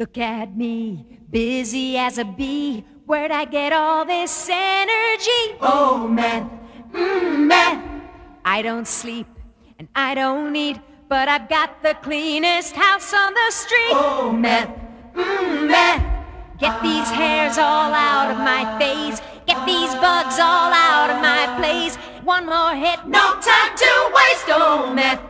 Look at me, busy as a bee. Where'd I get all this energy? Oh, man, mm, meth. I don't sleep and I don't eat, but I've got the cleanest house on the street. Oh, man, mm, meth. Get these hairs all out of my face. Get these bugs all out of my place. One more hit, no time to waste. Oh, man. meth.